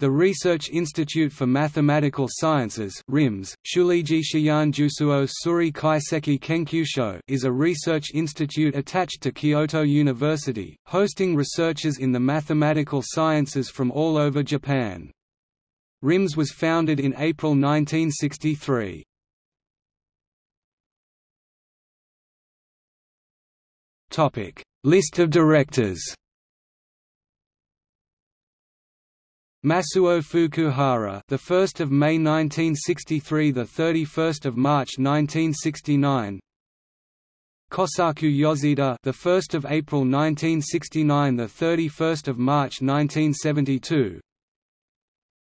The Research Institute for Mathematical Sciences (RIMS), Shuliji Shiyan Jusuo Suri Kaiseki Kenkyusho, is a research institute attached to Kyoto University, hosting researchers in the mathematical sciences from all over Japan. RIMS was founded in April 1963. Topic: List of directors. Masuo Fukuhara, the 1st of May 1963, the 31st of March 1969. Kosaku Yoshida, the 1st of April 1969, the 31st of March 1972.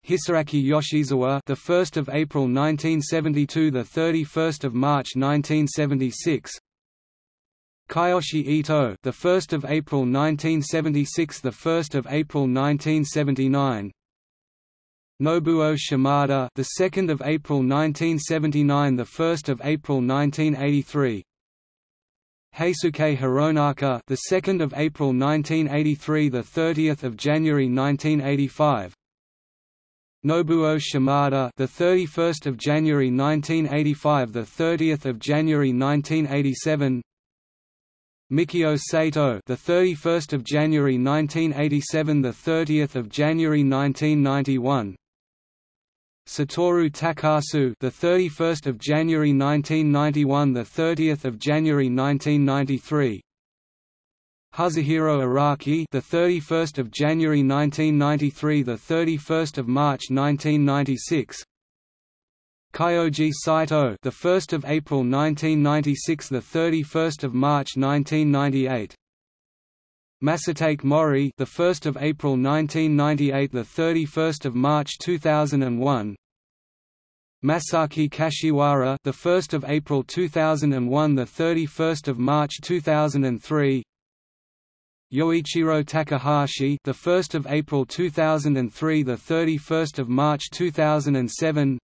Hisaaki Yoshizawa, the 1st of April 1972, the 31st of March 1976. Kiyoshi Ito, the 1st of April 1976, the 1st of April 1979. Nobuo Shimada, the 2nd of April 1979, the 1st of April 1983. Heisuke Hironaka, the 2nd of April 1983, the 30th of January 1985. Nobuo Shimada, the 31st of January 1985, the 30th of January 1987. Mikio Sato, the 31st of January 1987, the 30th of January 1991. Satoru Takasu, the 31st of January 1991, the 30th of January 1993. Huzihiro Araki, the 31st of January 1993, the 31st of March 1996. Kyoji Saito, the 1st of April 1996, the 31st of March 1998. Masatake Mori, the 1st of April 1998, the 31st of March 2001. Masaki Kashiwara, the 1st of April 2001, the 31st of March 2003. Yoichiro Takahashi, the 1st of April 2003, the 31st of March 2007.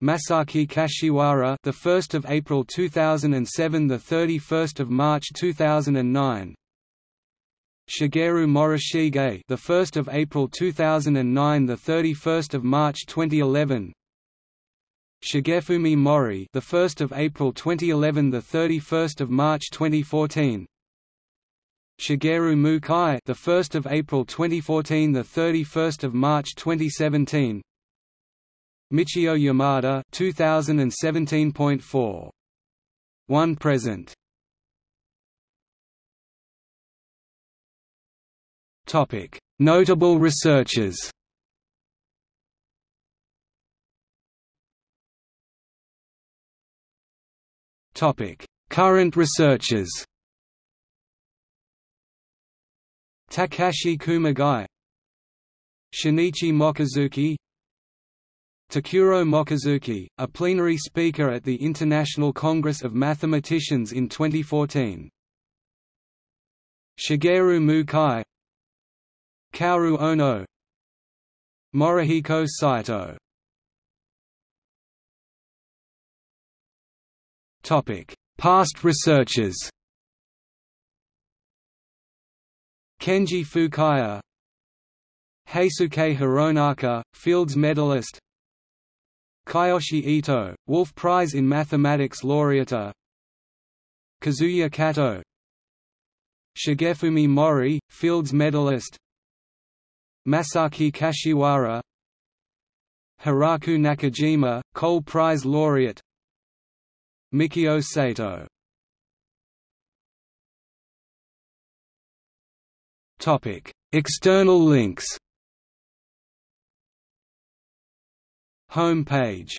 Masaki Kashiwara, the 1st of April 2007, the 31st of March 2009. Shigeru Morishige, the 1st of April 2009, the 31st of March 2011. Shigefumi Mori, the 1st of April 2011, the 31st of March 2014. Shigeru Mukai, the 1st of April 2014, the 31st of March 2017. Michio Yamada 2017.4 1 present Notable researchers Topic Current researchers Takashi Kumagai Shinichi Mochizuki Takuro Mochizuki, a plenary speaker at the International Congress of Mathematicians in 2014. Shigeru Mukai Kaoru Ono. Morihiko Saito. Past researchers Kenji Fukaya. Heisuke Hironaka, Fields medalist. Kiyoshi Ito, Wolf Prize in Mathematics laureate. Kazuya Kato. Shigefumi Mori, Fields medalist Masaki Kashiwara Hiraku Nakajima, Cole Prize laureate Mikio Sato Topic External links. Home page